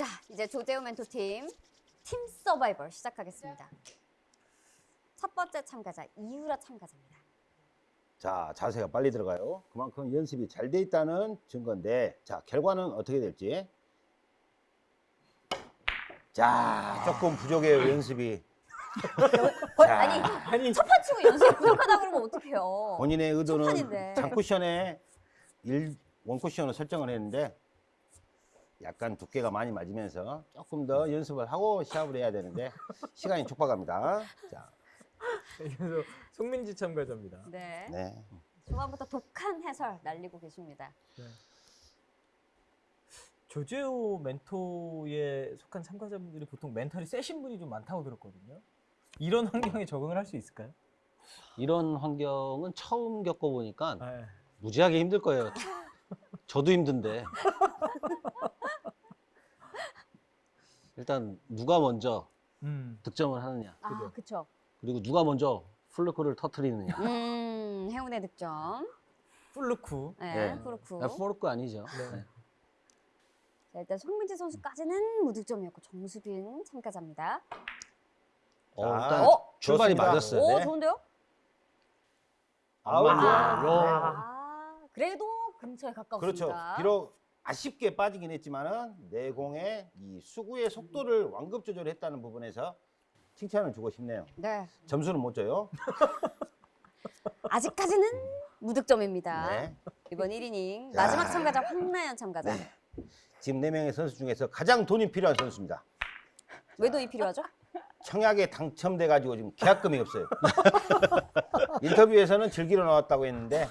자, 이제 조재호 멘토팀 팀 서바이벌 시작하겠습니다. 첫 번째 참가자 이유라 참가자입니다. 자, 자세가 빨리 들어가요. 그만큼 연습이 잘 돼 있다는 증거인데, 자, 결과는 어떻게 될지. 자, 조금 부족해요, 연습이. 거- 자. 아니 아니 첫판 치고 연습이 부족하다 그러면 어떡해요? 본인의 의도는 첫판인데. 장쿠션에 일 원쿠션을 설정을 했는데, 약간 두께가 많이 맞으면서 조금 더 연습을 하고 시합을 해야 되는데, 시간이 촉박합니다. 자, 그래서 송민지 참가자입니다. 네. 네. 초반부터 독한 해설 날리고 계십니다. 조재호 멘토에 속한 참가자분들이 보통 멘탈이 세신 분이 좀 많다고 들었거든요. 이런 환경에 적응을 할 수 있을까요? 이런 환경은 처음 겪어보니까 네. 무지하게 힘들 거예요. 저도 힘든데. 일단 누가 먼저 음. 득점을 하느냐, 아, 그죠. 그쵸. 그리고 누가 먼저 플루크를 터트리느냐. 음, 행운의 득점. 플루크. 네, 네. 그렇고. 아, 포르크 아니죠. 네. 네. 자, 일단 송민지 선수까지는 무득점이었고 정수빈 참가자입니다. 어, 자, 일단 어? 출발이 좋습니다. 맞았어요. 오, 네. 좋은데요? 아웃. 아, 네. 아, 그래도 근처에 가까웠습니다. 그렇죠. 비록 아쉽게 빠지긴 했지만은 내 공의 이 수구의 속도를 완급 조절했다는 부분에서 칭찬을 주고 싶네요. 네, 점수는 못 줘요. 아직까지는 무득점입니다. 네. 이번 1이닝 자. 마지막 참가자 황나연 참가자. 네. 지금 네 명의 선수 중에서 가장 돈이 필요한 선수입니다. 왜 돈이 필요하죠? 청약에 당첨돼 가지고 지금 계약금이 없어요. 인터뷰에서는 즐기러 나왔다고 했는데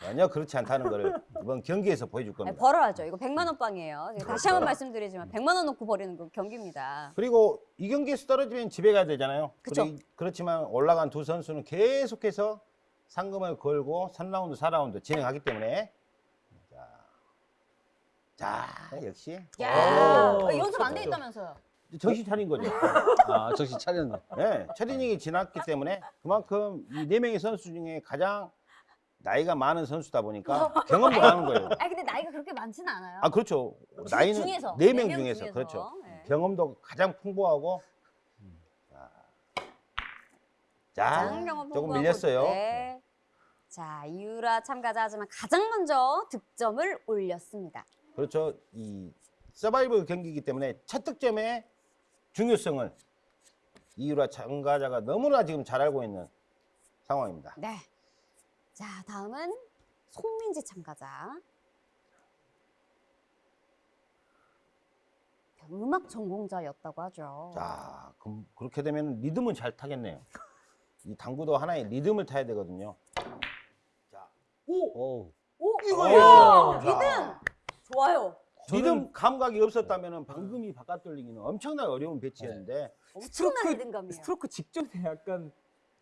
전혀 그렇지 않다는 것을 이번 경기에서 보여줄 아니, 겁니다. 벌어야죠. 이거 100만 원 빵이에요. 다시 한번 그렇죠. 말씀드리지만 100만 원 놓고 버리는 그 경기입니다. 그리고 이 경기에서 떨어지면 집에 가야 되잖아요. 그리- 그렇지만 올라간 두 선수는 계속해서 상금을 걸고 3라운드, 4라운드 진행하기 때문에 자, 자 역시 야, 오, 어, 연습 안돼 그렇죠. 있다면서요? 정신 차린 거죠. 아, 정신 차렸네. 네, 트레이닝이 지났기 때문에 그만큼 이 네 명의 선수 중에 가장 나이가 많은 선수다 보니까 경험도 많은 거예요. 아니 근데 나이가 그렇게 많지는 않아요. 아 그렇죠. 주- 나이는 중에서, 네명 네명 중에서 중에서. 그렇죠. 네. 경험도 가장 풍부하고 자, 자 조금 밀렸어요. 네. 자, 이유라 참가자 하지만 가장 먼저 득점을 올렸습니다. 그렇죠. 이 서바이벌 경기이기 때문에 첫 득점의 중요성을 이유라 참가자가 너무나 지금 잘 알고 있는 상황입니다. 네. 자, 다음은 송민지 참가자. 음악 전공자였다고 하죠. 자, 그럼 그렇게 되면 리듬은 잘 타겠네요. 이 당구도 하나의 리듬을 타야 되거든요. 자, 오, 오, 이거예요. 우와, 자. 리듬 좋아요. 리듬 감각이 없었다면 방금 이 바깥 돌리기는 엄청나게 어려운 배치였는데 엄청난 리듬감이에요. 스트로크 직전에 약간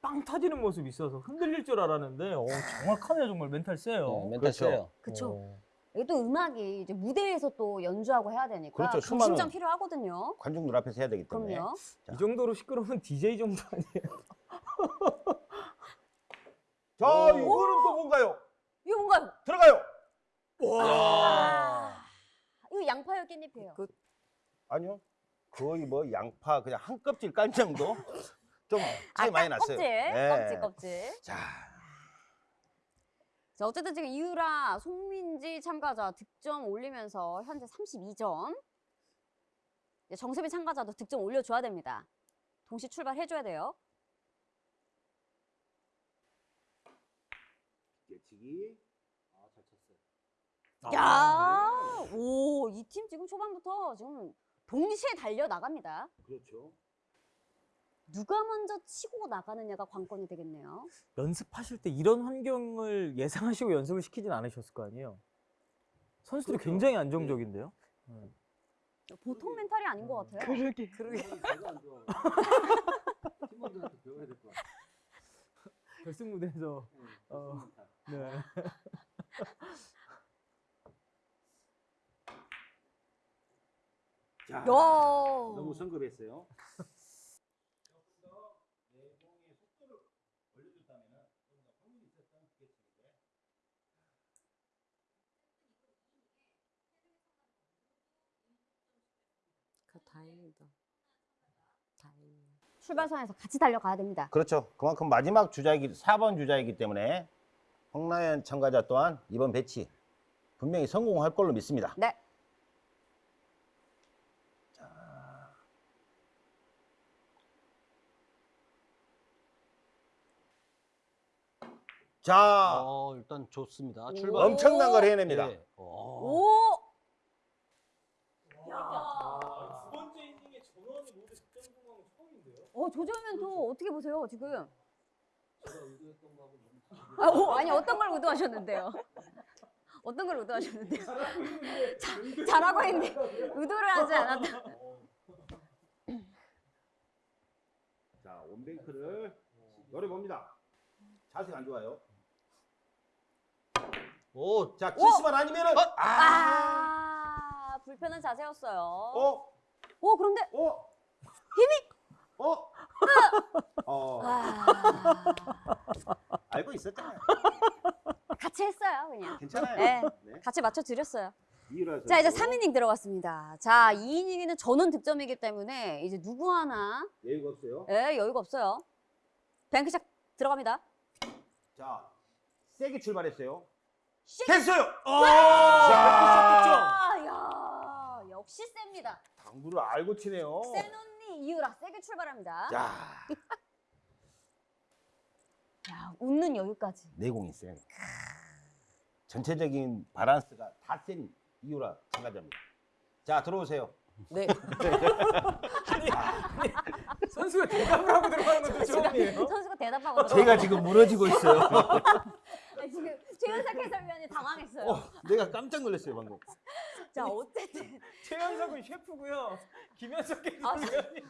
빵 터지는 모습이 있어서 흔들릴 줄 알았는데 어, 정확하네요 정말 멘탈 세요. 네, 멘탈 그렇죠. 세요. 그쵸. 어. 이게 또 음악이 이제 무대에서 또 연주하고 해야 되니까 그렇죠. 수많은 필요하거든요. 관중들 앞에서 해야 되기 때문에 그럼요. 자. 이 정도로 시끄러우면 DJ 정도 아니에요? 자, 이거는 또 뭔가요? 이거 뭔가요? 들어가요. 아, 이거 양파요, 깻잎이에요. 그- 아니요. 거의 뭐 양파 그냥 한 껍질 깐 정도 좀 차이 많이 딱 났어요. 껍질, 네. 껍질, 껍질. 자, 자, 어쨌든 지금 이유라 송민지 참가자 득점 올리면서 현재 32점. 이제 정세빈 참가자도 득점 올려줘야 됩니다. 동시 출발해줘야 돼요. 예측이 야, 오, 이 팀 지금 초반부터 지금 동시에 달려 나갑니다. 그렇죠. 누가 먼저 치고 나가느냐가 관건이 되겠네요. 연습하실 때 이런 환경을 예상하시고 연습을 시키진 않으셨을 거 아니에요? 선수들이 그렇죠. 굉장히 안정적인데요? 보통 멘탈이 아닌 것 같아요. 그러게. 그러게. 팀원들한테 배워야 될것 같아. 결승 무대에서 어, 네. 자, 야, 너무 성급했어요. 다행이다. 다행이야. 출발선에서 같이 달려가야 됩니다. 그렇죠. 그만큼 마지막 주자이기 4번 주자이기 때문에 홍나연 참가자 또한 이번 배치 분명히 성공할 걸로 믿습니다. 네. 자, 어, 일단 좋습니다. 오. 출발. 엄청난 걸 해냅니다. 네. 어. 오! 두 번째 이닝에 전원이 모두 득점 성공한 건 처음인데요. 어, 조정면 또 어떻게 보세요, 지금? 아, 오, 아니, 어떤 걸 의도하셨는데요? 어떤 걸 의도하셨는데요? 자, 잘하고 있는데, 의도를 하지 않았다. 자, 원뱅크를 노려봅니다. 자세가 안 좋아요. 오, 자, 키스만 아니면은 아, 불편한 자세였어요. 어? 오, 그런데, 어? 힘이! 어? 어, 와, 알고 있었잖아요. 같이 했어요, 그냥. 괜찮아요. 네, 네. 같이 맞춰 드렸어요. 이유라서. 자, 이제 3이닝 들어갔습니다. 자, 2이닝에는 전원 득점이기 때문에 이제 누구 하나 여유가 없어요. 예, 여유가 없어요. 뱅크샷 들어갑니다. 자, 세게 출발했어요. 됐어요. 아, 야, 역시 셉니다. 당구를 알고 치네요. 센 언니 이유라 세게 출발합니다. 자, 야, 웃는 여유까지. 내공이 세. 전체적인 바란스가 다센 이유라 참가자입니다. 자, 들어오세요. 네. 선수가 대답을 하고 들어가는 것도 처음이에요. 선수가 대답하고 제가 지금 무너지고 있어요. 아니, 지금 최현석 해설위원이 당황했어요. 어, 내가 깜짝 놀랐어요 방금. 자, 어쨌든 최현석은 셰프고요. 김현석 아, 해설위원이.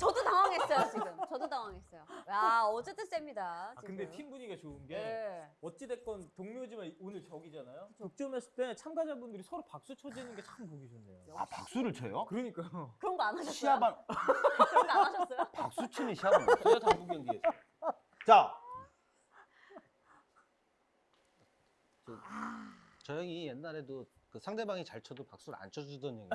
저도 당황했어요 지금. 저도 당황했어요. 야, 어쨌든 셉니다. 아, 지금. 근데 팀 분위기가 좋은 게 네. 어찌됐건 동료지만 오늘 적이잖아요. 득점했을 때 참가자분들이 서로 박수 쳐주는 게 참 보기 좋네요. 아 박수를 쳐요? 그러니까요. 그런 거 안 하셨어요? 시합한 그런 거 안 하셨어요? 박수 치는 시합은 없어요 당구 경기에서. 자, 저 형이 옛날에도 그 상대방이 잘 쳐도 박수를 안 쳐주던 형이에요.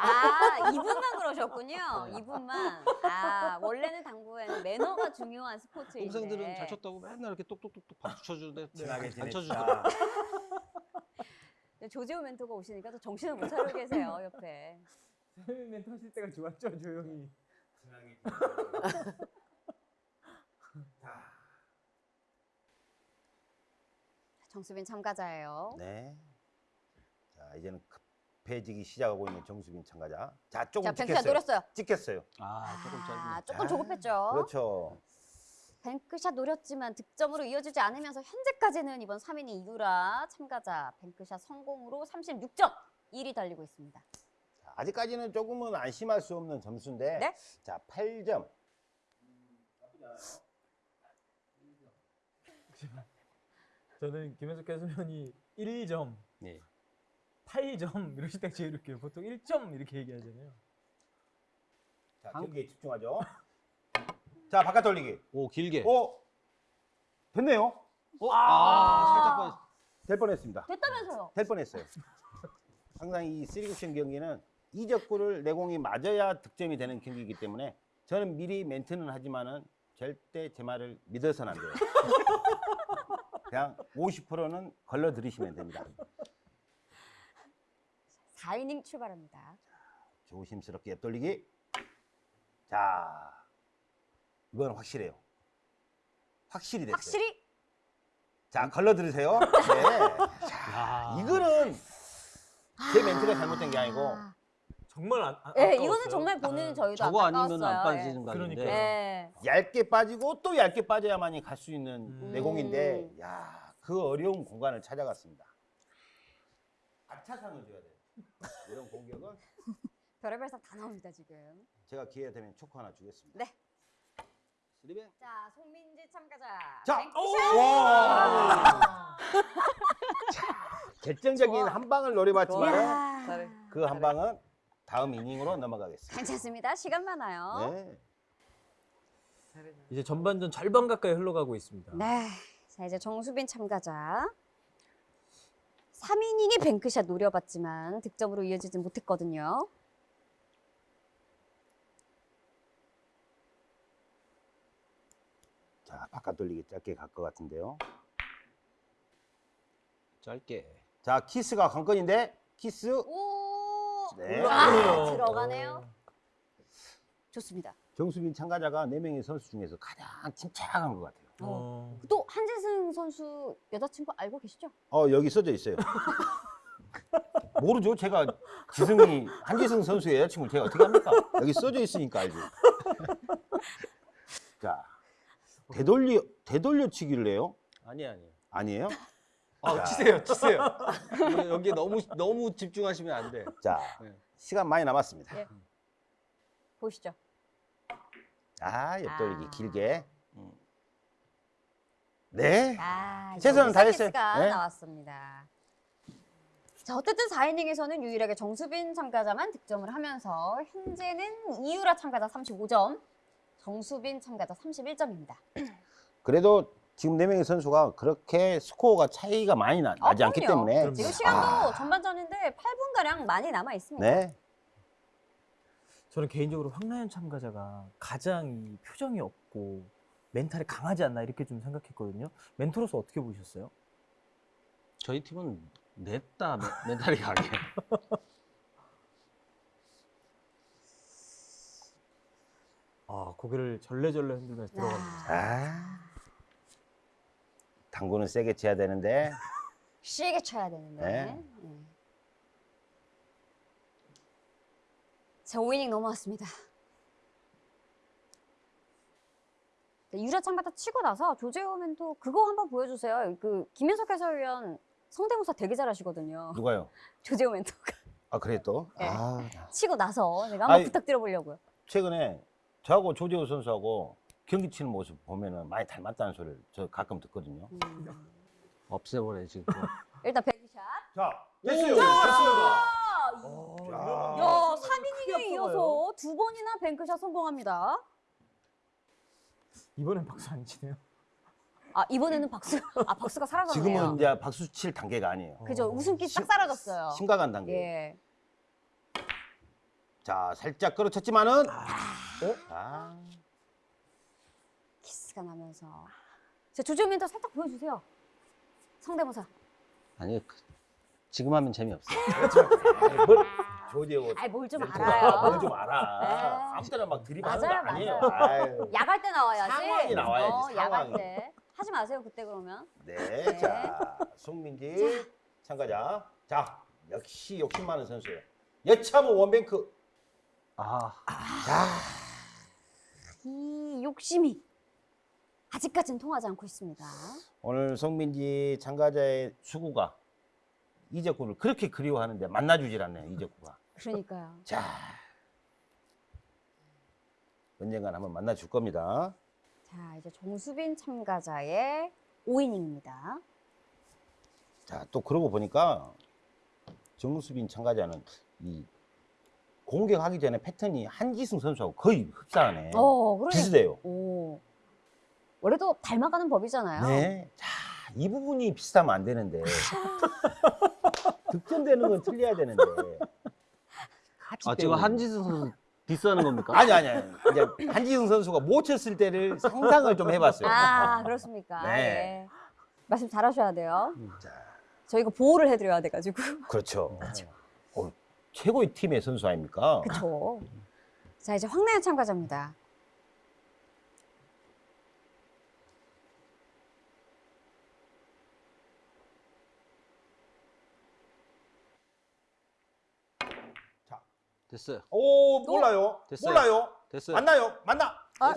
아, 이분만 그러셨군요. 이분만. 아, 원래는 당구에는 매너가 중요한 스포츠인데. 동생들은 잘 쳤다고 맨날 이렇게 똑똑똑똑 박수 쳐주는데 친하게 안. 쳐주더라고. 조지호 멘토가 오시니까 또 정신을 못 차리고 계세요, 옆에. 세미 멘트 하실 때가 좋았죠, 조용히. 정수빈 참가자예요. 네. 자 이제는 급해지기 시작하고 있는 정수빈 참가자. 자 조금 자, 뱅크샷 찍혔어요. 노렸어요. 찍혔어요. 아, 조금 아, 짧네. 조금 아, 조급했죠. 그렇죠. 뱅크샷 노렸지만 득점으로 이어지지 않으면서 현재까지는 이번 3인이 이유라 참가자 뱅크샷 성공으로 36점 1위 달리고 있습니다. 자, 아직까지는 조금은 안심할 수 없는 점수인데. 네. 자 8점. 저는 김현석 해설위원이 1점, 네. 8점 이러실 때 제일 웃겨요. 보통 1점 이렇게 얘기하잖아요. 자 한- 경기에 집중하죠. 자 바깥 돌리기. 오, 길게. 오 됐네요. 어? 아, 살짝 뻔했어. 될 뻔했습니다. 됐다면서요? 될 뻔했어요. 항상 이 쓰리쿠션 경기는 이적구를 내공이 맞아야 득점이 되는 경기이기 때문에 저는 미리 멘트는 하지만은 절대 제 말을 믿어서는 안 돼요. 그냥 50%는 걸러 들이시면 됩니다. 4이닝 출발합니다. 조심스럽게 옆돌리기. 자, 이건 확실해요. 확실히 됐어요. 확실히 자, 걸러 들으세요. 네. 자, 야. 이거는 제 멘트가 잘못된 게 아니고 아, 정말 안, 안 예. 이거는 정말 본인은 저희도 저거 안타까웠어요. 아니면 안 빠지는 예. 각인데. 그러니까요. 예. 얇게 빠지고 또 얇게 빠져야만이 갈 수 있는 음. 내공인데, 야, 그 어려운 공간을 찾아갔습니다. 아차상을 줘야 돼요. 이런 공격은 별의별 상다 나옵니다, 지금. 제가 기회 되면 초코 하나 주겠습니다. 네. 스리뱅. 자, 송민지 참가자. 자, 뱅크샷! 와! 결정적인. 한 방을 노려봤지만 이야. 잘해. 그 한 방은 다음 이닝으로 넘어가겠습니다. 괜찮습니다. 시간 많아요. 네. 잘해. 이제 전반전 절반 가까이 흘러가고 있습니다. 네. 자, 이제 정수빈 참가자. 3이닝의 뱅크샷 노려봤지만 득점으로 이어지지 못했거든요. 자, 바깥 돌리기 짧게 갈 것 같은데요. 짧게. 자, 키스가 관건인데 키스. 오! 네. 와, 들어가네요. 아. 좋습니다. 정수빈 참가자가 4명의 선수 중에서 가장 침착한 것 같아요. 어. 또 한재승 선수 여자친구 알고 계시죠? 어, 여기 써져 있어요. 모르죠. 제가 지승이 한지승 선수의 여자친구를 제가 어떻게 합니까? 여기 써져 있으니까 알죠. 자, 되돌려 되돌려 치기를 해요? 아니 아니. 아니에요? 아 자. 치세요 치세요. 여기 너무 너무 집중하시면 안 돼. 자, 네. 시간 많이 남았습니다. 예. 보시죠. 아, 옆돌리기 아. 길게. 음. 네. 아, 최선을 다했어요. 네. 나왔습니다. 자, 어쨌든 4이닝에서는 유일하게 정수빈 참가자만 득점을 하면서 현재는 이유라 참가자 35점, 정수빈 참가자 31점입니다. 그래도 지금 네 명의 선수가 그렇게 스코어가 차이가 많이 나, 나지 않기 때문에 그럼요. 지금 시간도 전반전인데 8분 가량 많이 남아 있습니다. 네. 저는 개인적으로 황나연 참가자가 가장 이 표정이 없고 멘탈이 강하지 않나 이렇게 좀 생각했거든요. 멘토로서 어떻게 보셨어요? 저희 팀은 냈다 멘- 멘탈이 강해. 아, 고개를 절레절레 흔들면서 들어갑니다. 아. 당구는 세게 쳐야 되는데 쉬게 쳐야 되는데. 네. 네. 자, 5이닝 넘어왔습니다. 네, 유라 참가자 치고 나서 조재호 멘토 그거 한번 보여주세요. 그 김현석 해설위원 성대모사 되게 잘하시거든요. 누가요? 조재호 멘토가 아 그래 또? 네. 아 치고 나서 제가 한번 아이. 부탁드려보려고요. 최근에 저하고 조재호 선수하고 경기 치는 모습 보면은 많이 닮았다는 소리를 저 가끔 듣거든요. 음. 없애버려 지금. 일단 백샷. 자 됐어요. 아, 어, 야. 이러면 야, 크게 3이닝에 앞서가요. 이어서 두 번이나 뱅크샷 성공합니다. 이번엔 박수 안 치네요. 아, 이번에는 박수, 아, 박수가 사라졌네요. 지금은 이제 박수 칠 단계가 아니에요. 그죠. 어. 웃음기 싹 심- 사라졌어요. 심각한 단계. 예. 자 살짝 끌어쳤지만은 어? 아 키스가 나면서. 자, 조지호 멘토 살짝 보여주세요. 성대모사. 아니 그- 지금 하면 재미없어. 뭘 조재호 아이, 뭘좀 멘토가 알아요. 뭘좀 알아. 네. 아무 때나 막 들이받는 거 맞아요, 아니에요. 야갈 때 나와야지. 상황이 나와야지, 어, 야갈. 때. 하지 마세요, 그때 그러면. 네, 네. 자 송민지 참가자. 자 역시 욕심 많은 선수예요. 여차모 원뱅크. 아 자 이 욕심이 아직까지는 통하지 않고 있습니다. 오늘 송민지 참가자의 수구가 이적구를 그렇게 그리워하는데 만나주질 않네요. 이적구가. 그러니까요. 자 언젠간 한번 만나줄 겁니다. 자, 이제 정수빈 참가자의 5이닝입니다. 자 또 그러고 보니까 정수빈 참가자는 이 공격하기 전에 패턴이 한기승 선수하고 거의 흡사하네. 어, 그러니까. 비슷해요. 오. 원래도 닮아가는 법이잖아요. 네. 자, 이 부분이 비슷하면 안 되는데. 득점되는 건 틀려야 되는데. 같이 아, 지금. 한지수 선수 디스하는 겁니까? 아니 아니 아니. 이제 한지승 선수가 못 쳤을 때를 상상을 좀 해봤어요. 아, 그렇습니까? 네. 예. 말씀 잘 하셔야 돼요. 자, 저희가 보호를 해드려야 돼가지고. 그렇죠. 어, 최고의 팀의 선수 아닙니까? 그쵸. 자, 이제 황나연 참가자입니다. 됐어요. 오 몰라요. 됐어요. 몰라요. 됐어요. 만나요. 만나. 아,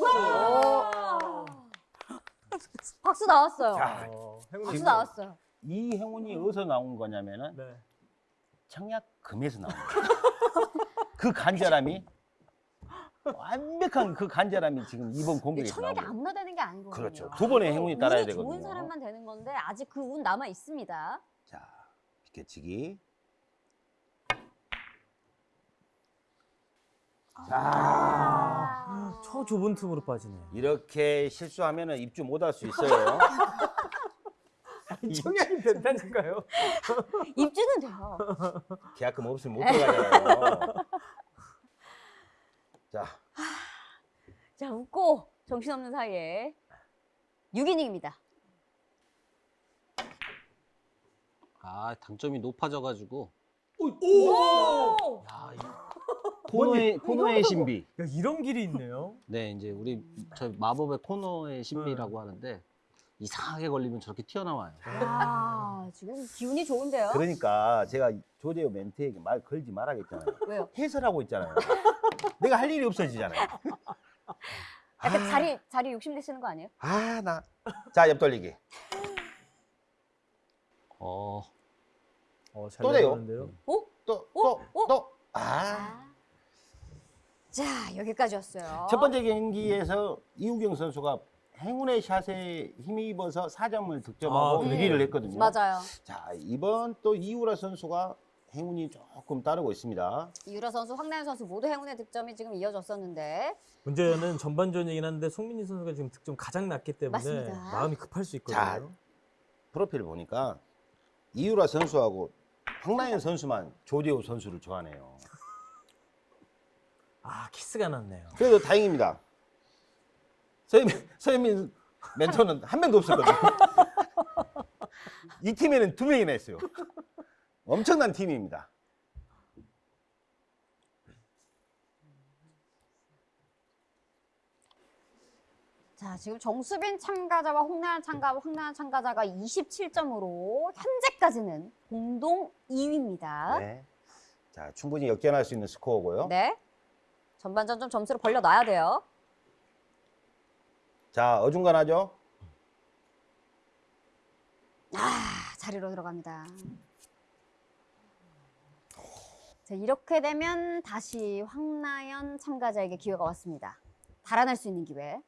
박수 나왔어요. 자, 어, 박수 나왔어요. 이 행운이 어디서 나온 거냐면은 네. 청약금에서 나온 거예요. 그 간절함이 완벽한 그 간절함이 지금 이번 나온 청약이. 아무나 되는 게 아니거든요. 그렇죠. 두 번의 행운이 따라야 운이 되거든요. 좋은 사람만 되는 건데 아직 그 운 남아 있습니다. 자, 비켜치기. 아. 저 좁은 틈으로 빠지네. 이렇게 실수하면은 입주 못 할 수 있어요. 청약이 된다니까요. 입주는 돼요. 계약금 없으면 못 들어가잖아요. 자, 자 웃고 정신없는 사이에 6이닝입니다. 아 당점이 높아져가지고 오! 야, 이 코너의 코너의 신비. 야, 이런 길이 있네요. 네 이제 우리 저 마법의 코너의 신비라고 하는데 이상하게 걸리면 저렇게 튀어나와요. 아, 지금 기운이 좋은데요? 그러니까 제가 조재호 멘트에게 말 걸지 말아야겠잖아요. 왜요? 해설하고 있잖아요. 내가 할 일이 없어지잖아요. 약간 자리, 자리 욕심 내시는 거 아니에요? 아, 나. 자, 옆 돌리기. 어 어, 잘 또 돼요? 오? 또, 오? 또, 오? 또. 아. 아. 자, 여기까지였어요. 첫 번째 경기에서 이우경 선수가 행운의 샷에 힘입어서 4점을 득점하고 아, 네. 위기를 했거든요. 맞아요. 자, 이번 또 이우라 선수가 행운이 조금 따르고 있습니다. 이유라 선수, 황나연 선수 모두 행운의 득점이 지금 이어졌었는데 문제는 전반전이긴 한데 송민희 선수가 지금 득점 가장 낮기 때문에 맞습니다. 마음이 급할 수 있거든요. 자, 프로필을 보니까 이우라 선수하고 황나연 선수만 조재호 선수를 좋아하네요. 아, 키스가 났네요. 그래도 다행입니다. 서현민, 서현민 멘토는 한 명도 없었거든요. 이 팀에는 두 명이나 있어요. 엄청난 팀입니다. 자, 지금 정수빈 참가자와 홍나연 참가, 황나연 참가자가 27점으로 현재까지는 공동 2위입니다. 네. 네. 자, 충분히 역전할 수 있는 스코어고요. 전반전 좀 점수를 벌려놔야 돼요. 자, 어중간하죠? 아, 자리로 들어갑니다. 자, 이렇게 되면 다시 황나연 참가자에게 기회가 왔습니다. 달아날 수 있는 기회.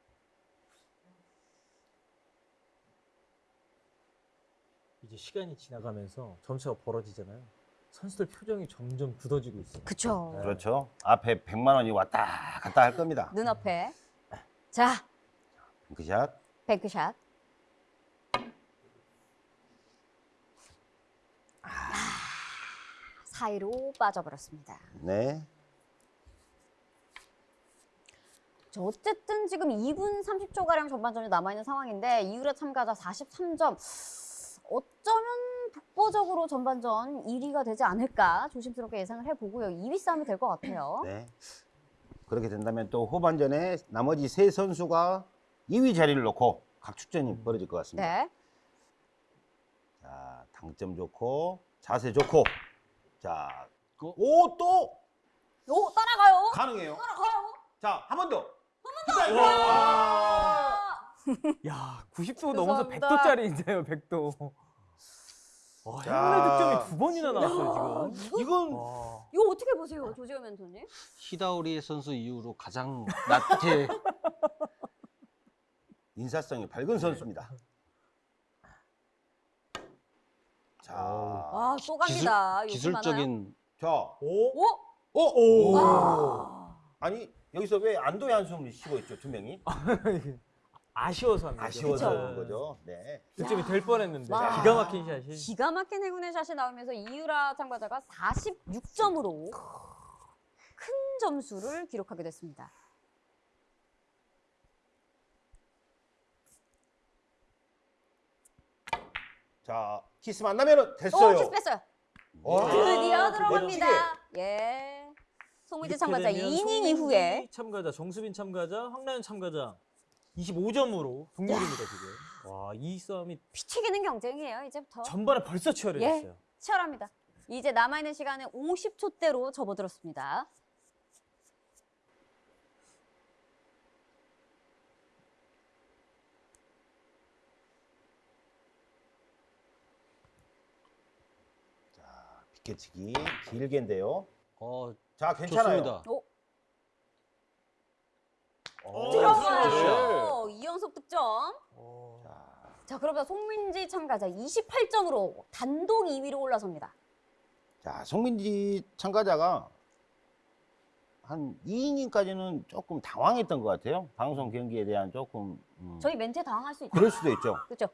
이제 시간이 지나가면서 점수가 벌어지잖아요. 선수들 표정이 점점 굳어지고 있어요. 그쵸. 네. 그렇죠. 앞에 100만 원이 왔다 갔다 할 겁니다. 눈앞에. 자, 핑크샷. 뱅크샷. 아, 사이로 빠져버렸습니다. 네. 자, 어쨌든 지금 2분 30초가량 전반전이 남아있는 상황인데 이유라 참가자 43점. 어쩌면 독보적으로 전반전 1위가 되지 않을까 조심스럽게 예상을 해보고요. 2위 싸움이 될 것 같아요. 네. 그렇게 된다면 또 후반전에 나머지 세 선수가 2위 자리를 놓고 각축전이 벌어질 것 같습니다. 네. 자, 당점 좋고 자세 좋고. 자, 어? 오또 오, 따라가요. 가능해요. 따라가요. 자, 한 번 더. 아! 야, 90도 넘어서 죄송합니다. 100도짜리인데요, 100도. 와, 자. 행운의 득점이 두 번이나 나왔어요, 지금. 이건 와. 이거 어떻게 보세요, 조재호 멘토님? 히다우리 선수 이후로 가장 낮게 인사성이 밝은 선수입니다. 자, 아, 또 갑니다. 기술. 기술적인 자, 오? 오! 오, 오. 와. 아니 여기서 왜 안도의 한숨을 쉬고 있죠 두 명이? 아쉬워서 한 거죠. 아쉬워서 그쵸. 그런 거죠. 네. 득점이 될 뻔했는데 와. 기가 막힌 샷이. 기가 막힌 행운의 샷이 나오면서 이유라 참가자가 46점으로 큰 점수를 기록하게 됐습니다. 자, 키스 안 나면은 됐어요. 오, 키스 뺐어요. 와, 드디어 두 들어갑니다. 예. 이렇게 참가자 되면 2이닝 송민지 이후에 참가자, 정수빈 참가자, 황나연 참가자 25점으로 동률입니다, 지금. 와, 이 싸움이 피 튀기는 경쟁이에요, 이제부터. 전반에 벌써 치열해졌어요. 치열합니다. 이제 남아있는 시간은 50초대로 접어들었습니다. 비껴치기 길게인데요. 어 자, 괜찮아요. 좋습니다. 오, 오, 들어가요. 이연속 득점. 어. 자, 자, 그러면 송민지 참가자 28점으로 단독 2위로 올라섭니다. 자, 송민지 참가자가 한 2이닝까지는 조금 당황했던 것 같아요. 방송 경기에 대한 조금 음, 저희 멘트에 당황할 수 있죠. 그럴 수도 있죠. 그렇죠?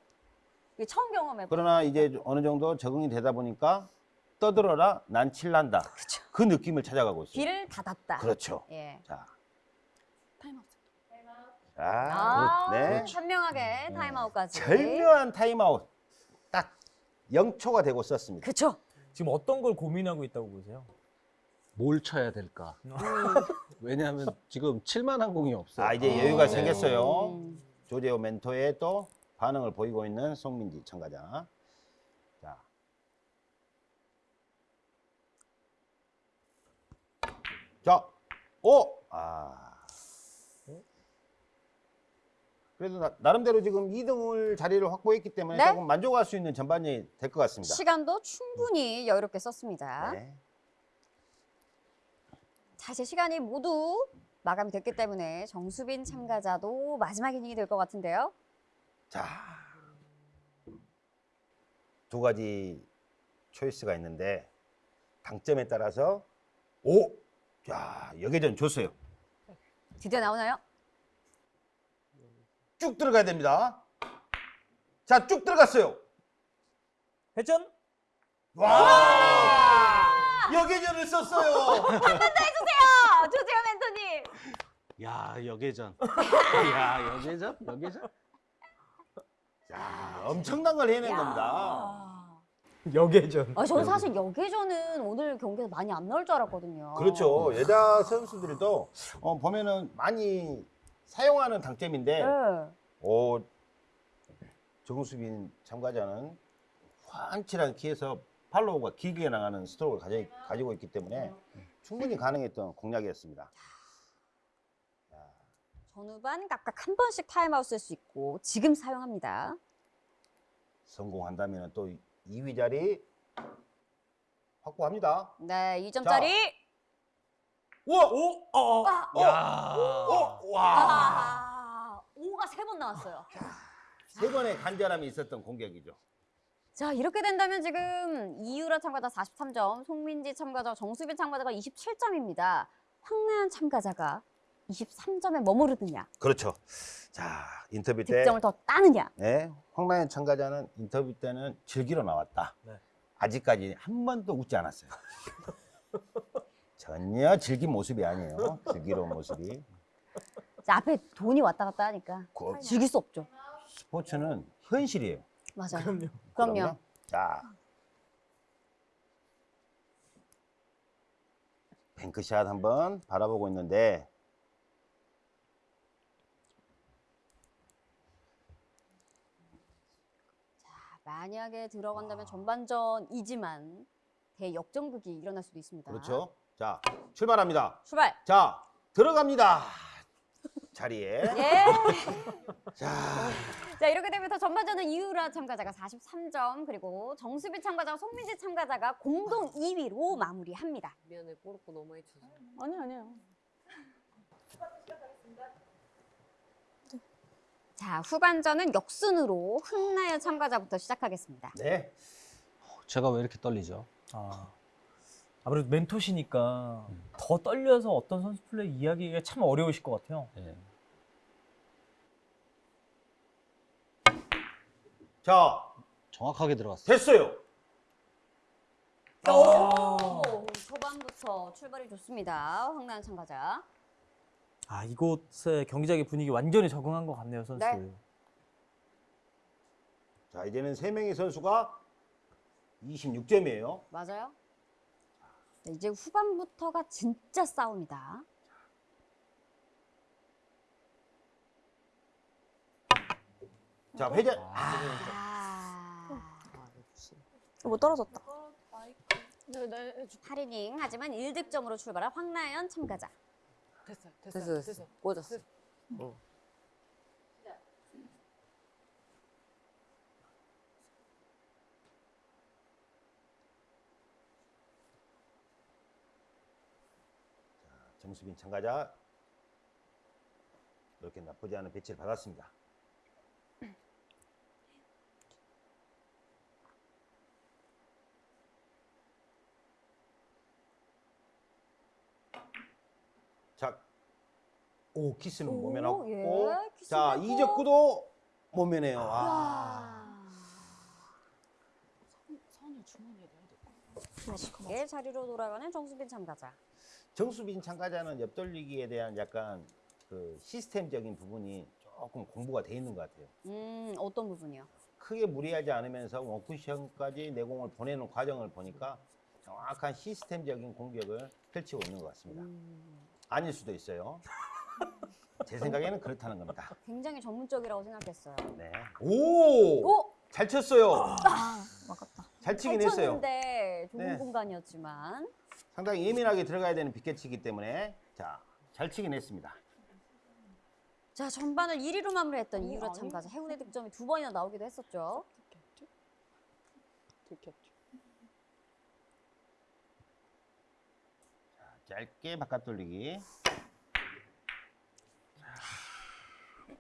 이게 처음 경험해. 그러나 이제 어느 정도 적응이 되다 보니까 떠들어라 난 친다. 그렇죠. 그 느낌을 찾아가고 있어요. 길을 닫았다. 그렇죠. 예. 자, 아웃. 아, 네. 현명하게 타임아웃까지. 절묘한 타임아웃. 딱 0초가 되고 썼습니다. 그쵸. 지금 어떤 걸 고민하고 있다고 보세요? 뭘 쳐야 될까? 왜냐하면 지금 칠 만한 공이 없어요. 아, 이제 여유가 네. 생겼어요. 음. 조재호 멘토의 또 반응을 보이고 있는 송민지 참가자. 자. 자, 오! 아. 그래도 나, 나름대로 지금 2등을 자리를 확보했기 때문에 네. 조금 만족할 수 있는 전반이 될 것 같습니다. 시간도 충분히 여유롭게 썼습니다. 네. 자, 이제 시간이 모두 마감이 됐기 때문에 정수빈 참가자도 마지막 이닝이 될 것 같은데요. 자. 두 가지 초이스가 있는데 당점에 따라서 오! 자, 여기전 줬어요. 드디어 나오나요? 쭉 들어가야 됩니다. 자, 쭉 들어갔어요. 회전? 와! 여계전을 썼어요. 아, 조재호 멘토님. 야 여계전. 야 여계전? 여계전? 자, 엄청난 걸 해낸 겁니다. 여계전. 아, 저는 사실 여계전은 오늘 경기에서 많이 안 나올 줄 알았거든요. 그렇죠. 여자 선수들도 어, 보면은 많이 사용하는 당점인데, 네. 오, 정수빈 참가자는 훤칠한 키에서 follow가 길게 나가는 스트로크를 가지, 가지 고 있기 때문에 충분히 가능했던 공략이었습니다. 전후반 각각 한 번씩 타임아웃 쓸 수 있고 지금 사용합니다. 성공한다면 또 2위 자리 확보합니다. 네, 2점짜리. 우와! 오! 어, 어. 아, 야. 어, 와! 아, 5가 세 번 나왔어요. 세 번의 간절함이 있었던 공격이죠. 자, 이렇게 된다면 지금 이유라 참가자 43점, 송민지 참가자, 정수빈 참가자가 27점입니다. 황나연 참가자가 23점에 머무르느냐, 그렇죠. 자, 인터뷰 때 득점을 더 따느냐. 네, 황나연 참가자는 인터뷰 때는 즐기러 나왔다. 네. 아직까지 한 번도 웃지 않았어요. 전혀 즐긴 모습이 아니에요. 즐기러 온 모습이. 자, 앞에 돈이 왔다 갔다 하니까 그 즐길 수 없죠. 스포츠는 현실이에요. 맞아요. 그럼요. 그럼요. 자, 뱅크샷 한번 바라보고 있는데 만약에 들어간다면 전반전이지만 대역전극이 일어날 수도 있습니다. 그렇죠. 자, 출발합니다. 출발. 자, 들어갑니다. 자리에. 예. 자, 자 이렇게 되면 서 전반전은 이유라 참가자가 43점 그리고 정수빈 참가자와 송민지 참가자가 공동 2위로 마무리합니다. 미안해 뽀로코 너무 쳐서. 아니 아니요. 자 후반전은 역순으로 흥나연 참가자부터 시작하겠습니다. 네. 제가 왜 이렇게 떨리죠? 아. 아무래도 멘토시니까 더 떨려서 어떤 선수 플레이 이야기가 참 어려우실 것 같아요. 예. 자, 정확하게 들어갔어요. 됐어요. 오, 초반부터 출발이 좋습니다. 황나연 참가자. 아 이곳의 경기장의 분위기 완전히 적응한 것 같네요 선수. 네. 자, 이제는 세 명의 선수가 26점이에요. 맞아요. 자, 이제 후반부터가 진짜 싸움이다. 자, 회전. 아, 못 떨어졌다. 8이닝 하지만 1득점으로 출발한 황나연 참가자. 됐어 됐어, 됐어. 꽂았어. 정수빈 참가자 이렇게 나쁘지 않은 배치를 받았습니다. 자, 오 키스는 오, 모면하고, 예, 자. 이적구도 모면해요. 아. 와. 선을 주머니에 넣어야 돼. 다시게 자리로 돌아가는 정수빈 참가자. 정수빈 참가자는 옆돌리기에 대한 약간 그 시스템적인 부분이 조금 공부가 돼 있는 것 같아요. 음, 어떤 부분이요? 크게 무리하지 않으면서 원쿠션까지 내공을 보내는 과정을 보니까 정확한 시스템적인 공격을 펼치고 있는 것 같습니다. 아닐 수도 있어요. 제 생각에는 그렇다는 겁니다. 굉장히 전문적이라고 생각했어요. 네. 오! 오! 잘 쳤어요. 아, 막았다. 잘 치긴 잘 했어요. 쳤는데 좁은 네. 공간이었지만 상당히 예민하게 들어가야 되는 빅캐치이기 때문에 자, 잘 치긴 했습니다. 자 전반을 1위로 마무리했던 이유라 아니. 참가자 해운의 득점이 두 번이나 나오기도 했었죠. 들켰죠? 들켰죠. 짧게 바깥 돌리기.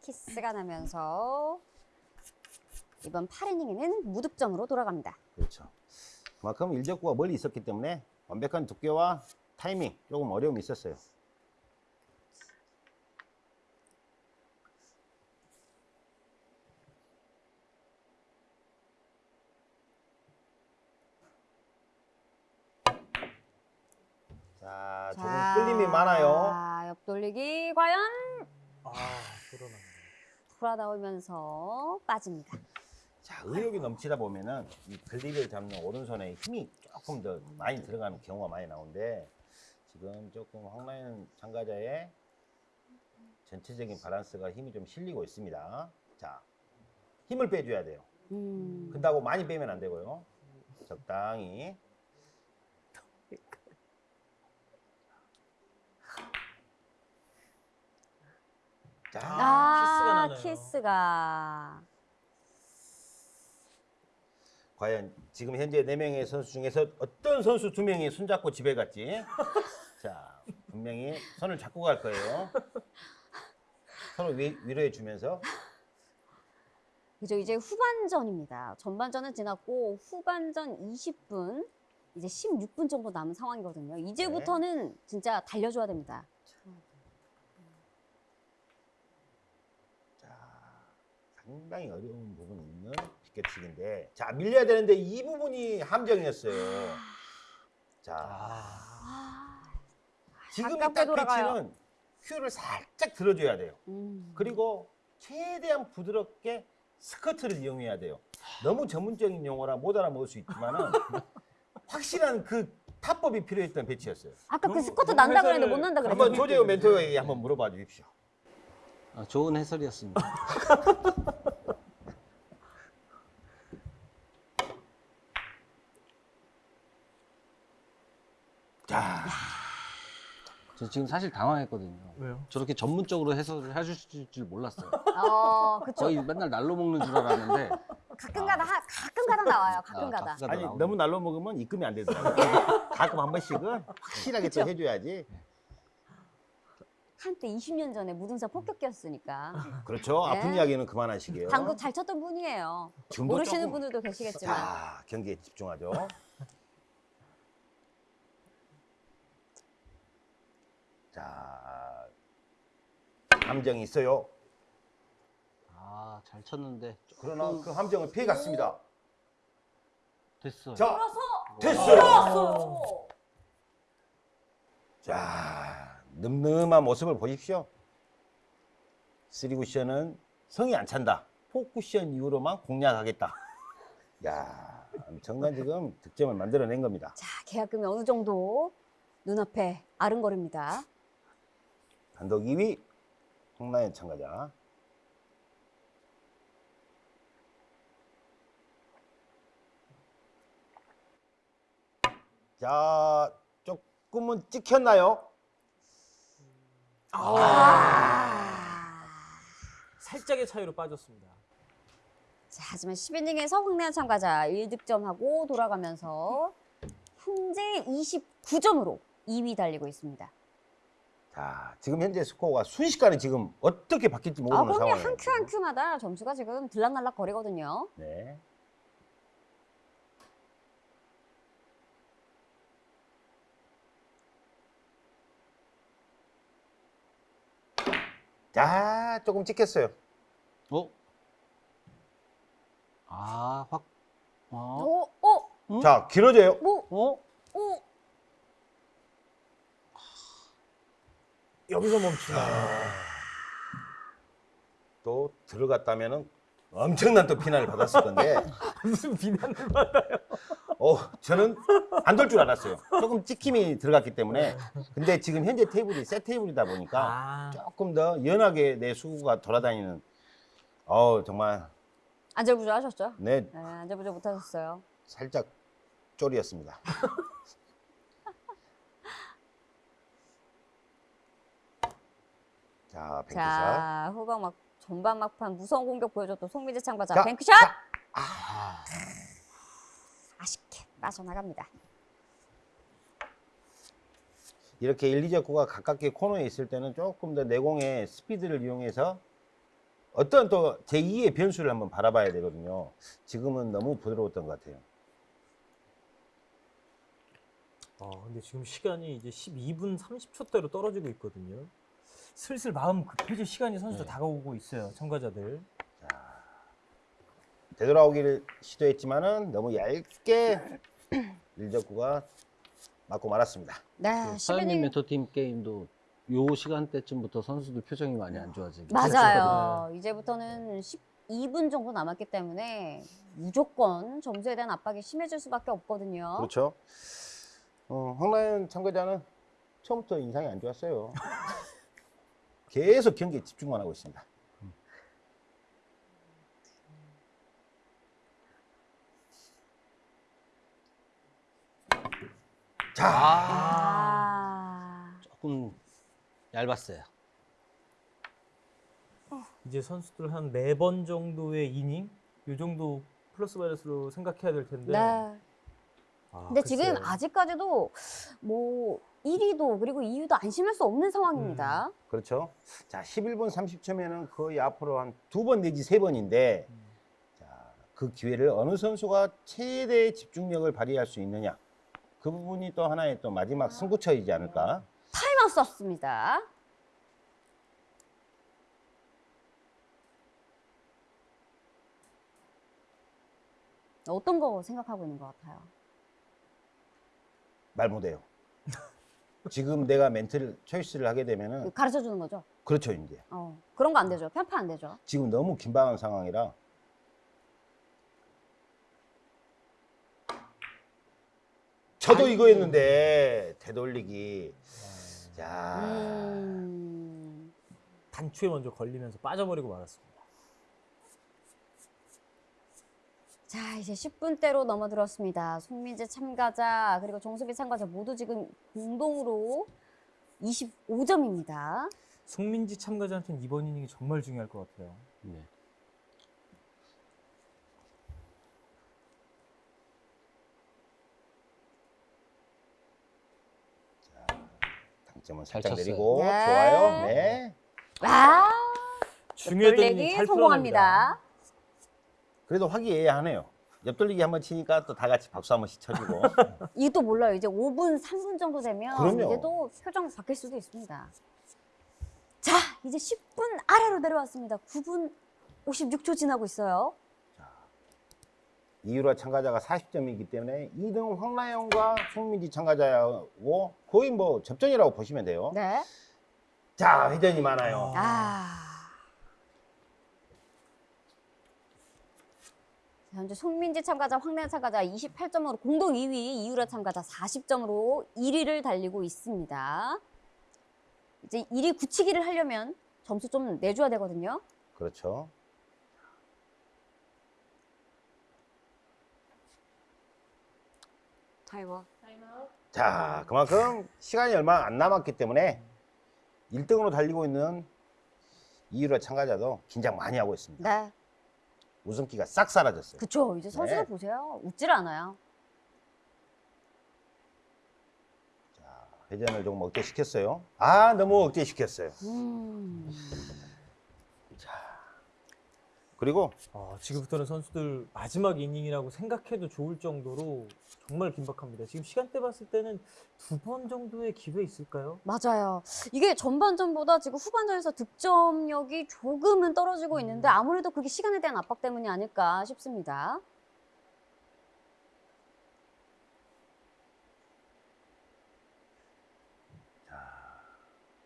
키스가 나면서 이번 8이닝에는 무득점으로 돌아갑니다. 그렇죠. 그만큼 일적구가 멀리 있었기 때문에 완벽한 두께와 타이밍 조금 어려움이 있었어요. 자, 조금 자, 끌림이 많아요. 옆 돌리기 과연 아, 그러네. 돌아 나오면서 빠집니다. 자, 의욕이 넘치다 보면은 이 글립을 잡는 오른손에 힘이 조금 더 많이 들어가는 경우가 많이 나오는데 지금 조금 황라인 참가자의 전체적인 밸런스가 힘이 좀 실리고 있습니다. 자, 힘을 빼줘야 돼요. 음, 근다고 많이 빼면 안 되고요. 적당히. 자, 키스가 아, 나네요. 키스가. 과연 지금 현재 네 명의 선수 중에서 어떤 선수 두 명이 손잡고 집에 갔지? 자, 분명히 손을 잡고 갈 거예요. 서로 위, 위로해 주면서 그죠 이제 후반전입니다. 전반전은 지났고 후반전 20분 이제 16분 정도 남은 상황이거든요. 이제부터는 진짜 달려줘야 됩니다. 상당히 어려운 부분이 있는 빗겨치기인데 자 밀려야 되는데 이 부분이 함정이었어요. 자 아, 지금 가깝게 딱. 배치는 큐를 살짝 들어줘야 돼요. 음. 그리고 최대한 부드럽게 스커트를 이용해야 돼요. 너무 전문적인 용어라 못 알아먹을 수 있지만은 확실한 그 타법이 필요했던 배치였어요. 아까 그 스쿼트 너무 난다 그랬는데 못 난다 한번 그랬잖아요. 조재호 멘토에게 한번 물어봐 주십시오. 아, 좋은 해설이었습니다. 저 지금 사실 당황했거든요. 왜요? 저렇게 전문적으로 해설을 해주실 줄 몰랐어요. 어, 그쵸. 거의 맨날 날로 먹는 줄 알았는데 가끔가다 하- 가끔가다 나와요. 아, 가끔가다. 가끔가다 아니. 너무 날로 먹으면 입금이 안 되더라고요. 가끔 한 번씩은 확실하게 또 해줘야지. 한때 20년 전에 무등산 폭격기였으니까 그렇죠. 아픈 네. 이야기는 그만하시게요. 당구 잘 쳤던 분이에요. 지금도 모르시는 조금- 분들도 계시겠지만 자, 경기에 집중하죠. 함정이 있어요. 아, 잘 쳤는데 그러나 그 함정을 피해 갔습니다. 됐어요. 자, 돌아서 됐어요. 돌아서 자, 늠름한 모습을 보십시오. 쓰리 쿠션은 성이 안 찬다. four cushion 이후로만 공략하겠다. 야, 엄청난 지금 득점을 만들어낸 겁니다. 자, 계약금이 어느 정도 눈앞에 아른거립니다. 단독 2위 홍라인 참가자. 자, 조금은 찍혔나요? 아. 살짝의 차이로 빠졌습니다. 자, 하지만 10이닝에서 황래한 참가자 1득점하고 돌아가면서 현재 29점으로 2위 달리고 있습니다. 자, 지금 현재 스코어가 순식간에 지금 어떻게 바뀔지 아, 모르는 그럼요. 상황이에요. 한 큐 한 큐마다 점수가 지금 들락날락 거리거든요. 네. 자, 조금 찍혔어요. 어? 아, 확. 어? 오, 오, 응? 자, 길어져요. 뭐, 어? 오. 여기서 멈추나요? 또 들어갔다면은 엄청난 또 비난을 받았을 건데 무슨 비난을 받아요? 어 저는 안될줄 알았어요. 조금 찍힘이 들어갔기 때문에 근데 지금 현재 테이블이 새 테이블이다 보니까 아, 조금 더 연하게 내 수구가 돌아다니는 어 정말 안절부절 하셨죠? 내 네, 안절부절 못하셨어요. 살짝 쫄이었습니다. 자, 뱅크샷. 자, 후방 막 전반 막판 무서운 공격 보여줬던 송민재 참가자 자, 뱅크샷 자. 아, 아쉽게 빠져나갑니다. 이렇게 1, 2적구가 가깝게 코너에 있을 때는 조금 더 내공의 스피드를 이용해서 어떤 또 제2의 변수를 한번 바라봐야 되거든요. 지금은 너무 부드러웠던 것 같아요. 어, 근데 지금 시간이 이제 12분 30초대로 떨어지고 있거든요. 슬슬 마음 급해질 시간이 선수들 네. 다가오고 있어요. 참가자들. 되돌아오기를 시도했지만은 너무 얇게 1적구가 맞고 말았습니다. 네, 사장님 11인 멘토팀 게임도 요 시간대쯤부터 선수들 표정이 많이 안 좋아지고 맞아요. 이제부터는 12분 정도 남았기 때문에 무조건 점수에 대한 압박이 심해질 수밖에 없거든요. 그렇죠. 어, 황라연 참가자는 처음부터 인상이 안 좋았어요. 계속 경기에 집중만 하고 있습니다. 자, 아, 조금 얇았어요. 이제 선수들 한 네 번 정도의 이닝 요 정도 플러스 마이너스로 생각해야 될 텐데. 네. 아, 근데 지금 글쎄요. 아직까지도 뭐 1위도 그리고 2위도 안심할 수 없는 상황입니다. 그렇죠. 자, 11분 30초면은 거의 앞으로 한 두 번 내지 세 번인데, 자, 그 기회를 어느 선수가 최대의 집중력을 발휘할 수 있느냐. 그 부분이 또 하나의 또 마지막 승부처이지 않을까. 타임아웃 썼습니다. 어떤 거 생각하고 있는 것 같아요? 말 못해요. 지금 내가 멘트를 choice를 하게 되면은 가르쳐 주는 거죠? 그렇죠 이제 어, 그런 거 안 되죠. 편파 안 되죠. 지금 너무 긴박한 상황이라 저도 이거였는데 되돌리기 자 음, 단추에 먼저 걸리면서 빠져버리고 말았습니다. 자, 이제 10분대로 넘어들었습니다. 송민재 참가자, 그리고 정수비 참가자 모두 지금 공동으로 25점입니다. 송민지 참가자한테는 이번 이닝이 정말 중요할 것 같아요. 네. 당점은 잘 살짝 쳤어요. 내리고 네. 좋아요 네 와, 중요했던 돌리기 이닝 잘 성공합니다. 그래도 화기애애하네요 옆돌리기 한 번 치니까 또 다 같이 박수 한 번씩 쳐주고 이것도 몰라요. 이제 5분, 3분 정도 되면 그럼요. 이제 또 표정 바뀔 수도 있습니다. 자, 이제 10분 아래로 내려왔습니다. 9분 56초 지나고 있어요. 이유라 참가자가 40점이기 때문에 2등 황라영과 송민지 참가자하고 거의 뭐 접전이라고 보시면 돼요 네. 자 회전이 많아요 아. 현재 송민지 참가자, 황래연 참가자 28점으로 공동 2위, 이유라 참가자 40점으로 1위를 달리고 있습니다. 이제 1위 굳히기를 하려면 점수 좀 내줘야 되거든요. 그렇죠 타이머. 자, 그만큼 시간이 얼마 안 남았기 때문에 1등으로 달리고 있는 이유라 참가자도 긴장 많이 하고 있습니다. 네. 웃음기가 싹 사라졌어요. 그쵸. 이제 선수들 네. 보세요. 웃질 않아요. 회전을 조금 억제시켰어요. 아, 너무 억제시켰어요. 음. 그리고 아, 지금부터는 선수들 마지막 이닝이라고 생각해도 좋을 정도로 정말 긴박합니다. 지금 시간대 봤을 때는 두 번 정도의 기회 있을까요? 맞아요. 이게 전반전보다 지금 후반전에서 득점력이 조금은 떨어지고 있는데 아무래도 그게 시간에 대한 압박 때문이 아닐까 싶습니다.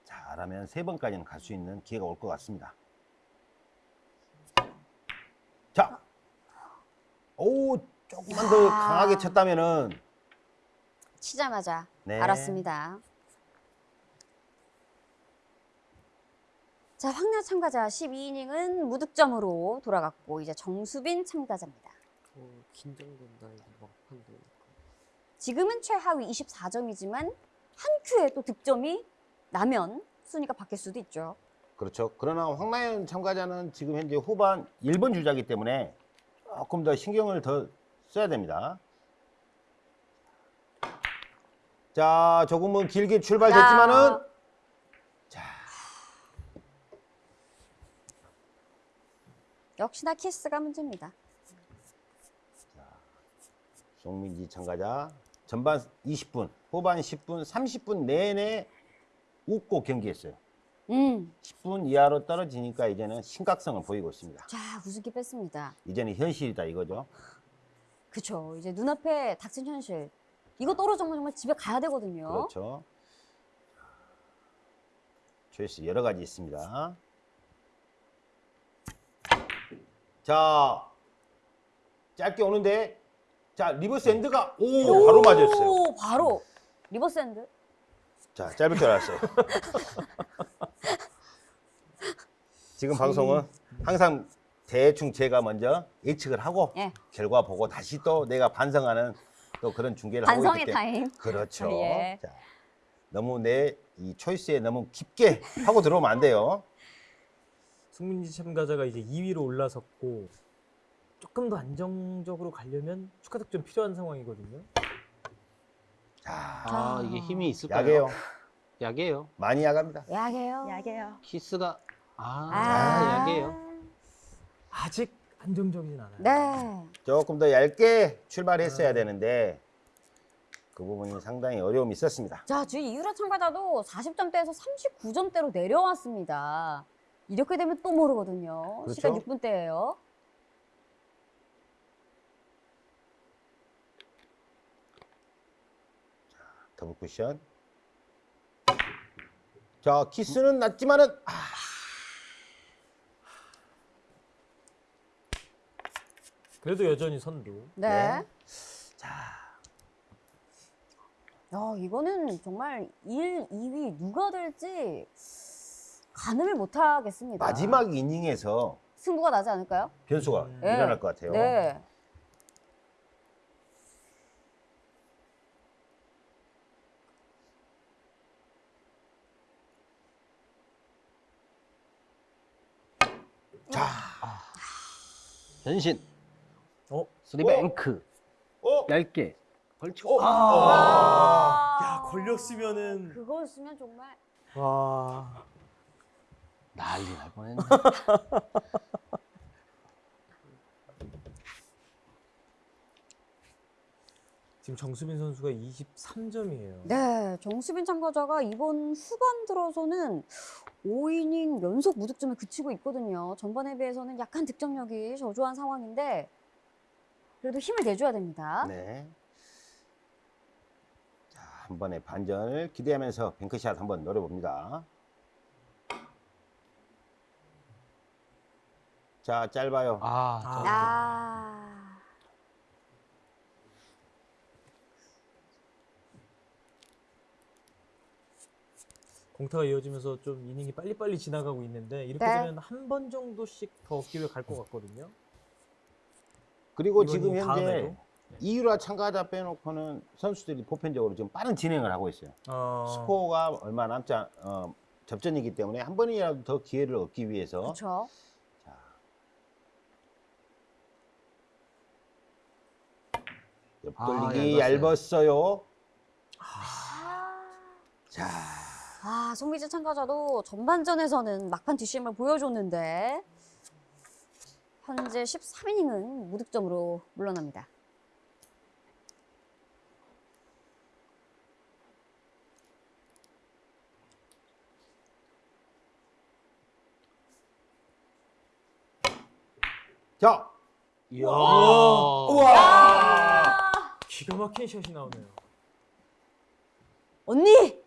잘하면 세 번까지는 갈 수 있는 기회가 올 것 같습니다. 오 조금만 더 야. 강하게 쳤다면은 치자마자 네. 알았습니다. 자, 황나 참가자 12이닝은 무득점으로 돌아갔고 이제 정수빈 참가자입니다. 어, 긴장된다 이거 막판도. 지금은 최하위 24점이지만 한 큐에 또 득점이 나면 순위가 바뀔 수도 있죠. 그렇죠. 그러나 황나연 참가자는 지금 현재 후반 1번 주자이기 때문에 조금 더 신경을 더 써야 됩니다. 자, 조금은 길게 출발됐지만은 자, 역시나 키스가 문제입니다. 송민지 참가자 전반 20분, 후반 10분, 30분 내내 웃고 경기했어요. 음, 10분 이하로 떨어지니까 이제는 심각성을 보이고 있습니다. 자 우습게 뺐습니다. 이제는 현실이다 이거죠. 그쵸. 이제 눈앞에 닥친 현실. 이거 떨어지면 정말 집에 가야 되거든요. 그렇죠. choice 여러 가지 있습니다. 자, 짧게 오는데, 자 reverse end가 오 바로 맞았어요. 오, 바로 reverse end. 자, 짧을 줄 알았어요. 지금 방송은 항상 대충 제가 먼저 예측을 하고 예. 결과 보고 다시 또 내가 반성하는 또 그런 중계를 하고 반성의 있기 때문에 타임. 그렇죠. 예. 자, 너무 내 이 초이스에 너무 깊게 하고 들어오면 안 돼요. 승민지 참가자가 이제 2위로 올라섰고 조금 더 안정적으로 가려면 추가 득점 필요한 상황이거든요. 자, 아 이게 힘이 있을까요? 약해요. 약해요. 많이 야갑니다. 약해요. 야게요. 키스가 아, 아, 약해요. 아직 안정적이진 않아요. 네. 조금 더 얇게 출발했어야 되는데 그 부분이 상당히 어려움이 있었습니다. 자, 지금 이유라 참가자도 40점대에서 39점대로 내려왔습니다. 이렇게 되면 또 모르거든요. 그렇죠. 시간 6분대예요. 더블 쿠션. 자, 키스는 낮지만은 아, 그래도 여전히 선두. 네. 네. 자. 야, 이거는 정말 1, 2위 누가 될지 가늠을 못 하겠습니다. 마지막 이닝에서 승부가 나지 않을까요? 변수가 음. 네. 일어날 것 같아요. 네. 변신. 어? 스리뱅크. 어? 얇게. 걸치고. 아. 야 걸렸으면은 그거였으면 정말 와 난리 날 뻔했네. 지금 정수빈 선수가 23점이에요. 네, 정수빈 참가자가 이번 후반 들어서는 5이닝 연속 무득점에 그치고 있거든요. 전반에 비해서는 약간 득점력이 저조한 상황인데 그래도 힘을 내줘야 됩니다. 네. 자, 한 번의 반전을 기대하면서 뱅크샷 한번 노려봅니다. 자, 짧아요. 아, 아. 아, 공타가 이어지면서 좀 이닝이 빨리빨리 지나가고 있는데 이렇게 네. 되면 한 번 정도씩 더 기회 갈 것 같거든요. 그리고 지금 현재 다음에도? 이유라 참가자 빼놓고는 선수들이 보편적으로 지금 빠른 진행을 하고 있어요. 어, 스코어가 얼마 남지 않, 어, 접전이기 때문에 한 번이라도 더 기회를 얻기 위해서 그렇죠. 옆돌리기 아, 얇았어요. 얇았어요. 자, 아, 송미진 참가자도 전반전에서는 막판 뒷심을 보여줬는데 현재 13이닝은 무득점으로 물러납니다. 자, 이야. 기가 막힌 샷이 나오네요. 언니!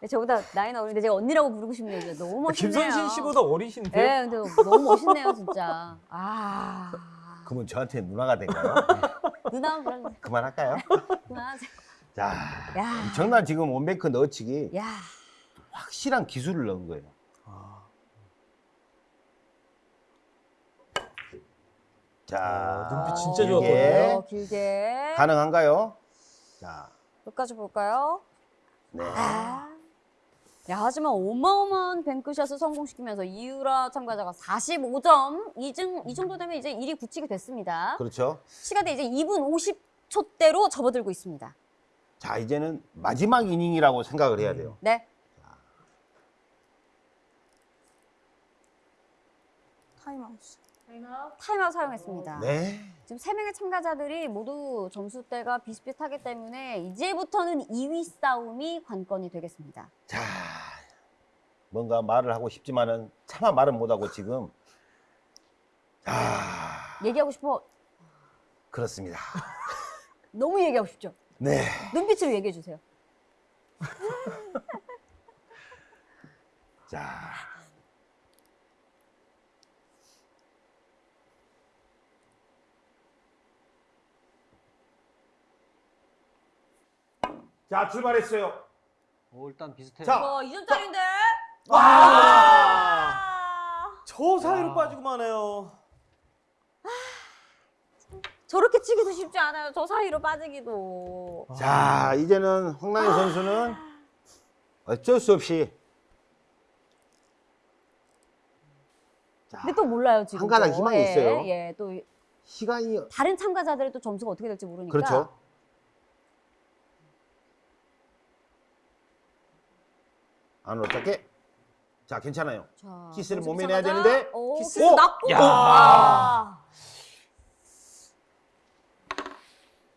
네, 저보다 나이는 어린데 제가 언니라고 부르고 싶네요. 너무 멋있네요. 김선신 씨보다 어리신데 네, 근데 너무 멋있네요, 진짜. 아. 그러면 저한테 누나가 된가요? 누나 그런 그만할까요? 자, 야. 엄청난 지금 원뱅크 넣어치기 야. 확실한 기술을 넣은 거예요. 아, 자, 눈빛 진짜. 좋았거든요. 어, 길게. 가능한가요? 자, 끝까지 볼까요? 네. 아. 야, 하지만 어마어마한 뱅크샷을 성공시키면서 이유라 참가자가 45점. 이, 정, 이 정도 되면 이제 1위 굳히게 됐습니다. 그렇죠. 시간대 이제 2분 50초대로 접어들고 있습니다. 자, 이제는 마지막 이닝이라고 생각을 해야 돼요. 네. 타임 아웃. 타임아웃 사용했습니다. 네. 지금 세 명의 참가자들이 모두 점수대가 비슷비슷하기 때문에 이제부터는 2위 싸움이 관건이 되겠습니다. 자, 뭔가 말을 하고 싶지만은 차마 말은 못하고 지금 자, 얘기하고 싶어. 그렇습니다. 너무 얘기하고 싶죠? 네. 눈빛으로 얘기해 주세요. 자, 자 출발했어요. 어, 일단 비슷해요. 자. 와, 2점짜리인데? 아! 아! 저 사이로 빠지고 마네요. 저렇게 치기도 쉽지 않아요. 저 사이로 빠지기도. 자 이제는 황나희 선수는 어쩔 수 없이 자, 근데 또 몰라요, 지금. 한 가닥 또. 희망이 예, 있어요. 예, 또 시간이 다른 참가자들의 또 점수가 어떻게 될지 모르니까. 그렇죠. 안으로 짧게. 자 괜찮아요. 자, 키스를 몸에 내야. 되는데. 오, 키스. 오! 야. 아.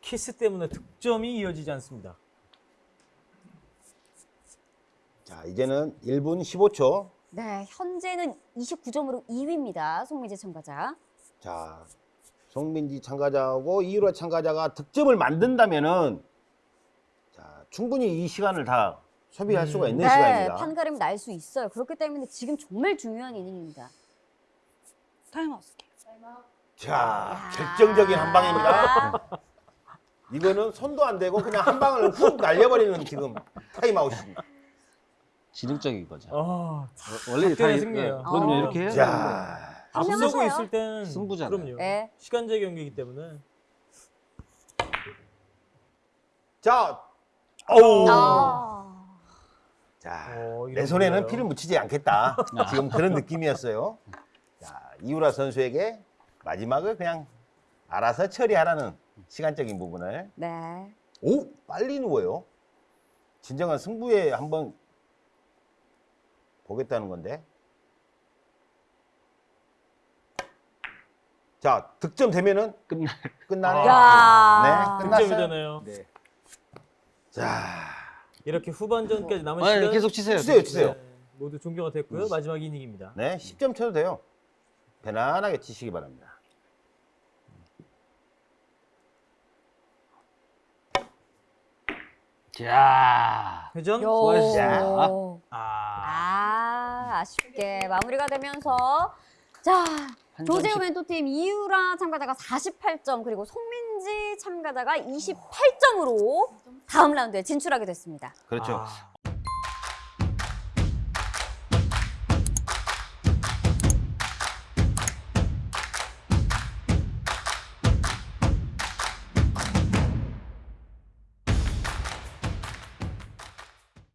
키스 때문에 득점이 이어지지 않습니다. 자 이제는 1분 15초. 네, 현재는 29점으로 2위입니다. 송미재 참가자. 자 송민지 참가자하고 이유라 참가자가 득점을 만든다면은 자 충분히 이 시간을 다 소비할 음. 수가 있는 네, 시간입니다. 판가름 날수 있어요. 그렇기 때문에 지금 정말 중요한 이닝입니다. 타임아웃. 자 결정적인 한 방입니다. 이거는 손도 안 대고 그냥 한 방을 훅 날려버리는 지금 타임아웃입니다. 지능적인 거죠. 아, 어, 원래 다 승리예요. 이- 그럼요 어. 이렇게 해야. 자 앞서고 현명하세요. 있을 때는 승부잖아요. 그럼요. 네. 시간제 경기이기 때문에. 자, 어우. 아. 자, 어, 내 손에는 거예요. 피를 묻히지 않겠다. 지금 그런 느낌이었어요. 자, 이우라 선수에게 마지막을 그냥 알아서 처리하라는 시간적인 부분을. 네. 오, 빨리 누워요. 진정한 승부에 한번 보겠다는 건데. 자, 득점 되면은 끝나. 끝나네요. 야. 네, 득점이 끝났어요. 되네요. 네. 자, 이렇게 후반전까지 남은 아, 시간 계속 치세요. 치세요, 치세요. 네, 모두 종료가 됐고요. 마지막 이닝입니다. 네, 10점 쳐도 돼요. 편안하게 치시기 바랍니다. 자. 회전. 요. 수고하셨습니다. 아, 아, 아쉽게 마무리가 되면서 자, 점씩. 멘토팀 이유라 참가자가 48점 그리고 송민지 참가자가 28점으로 다음 라운드에 진출하게 됐습니다. 그렇죠. 아,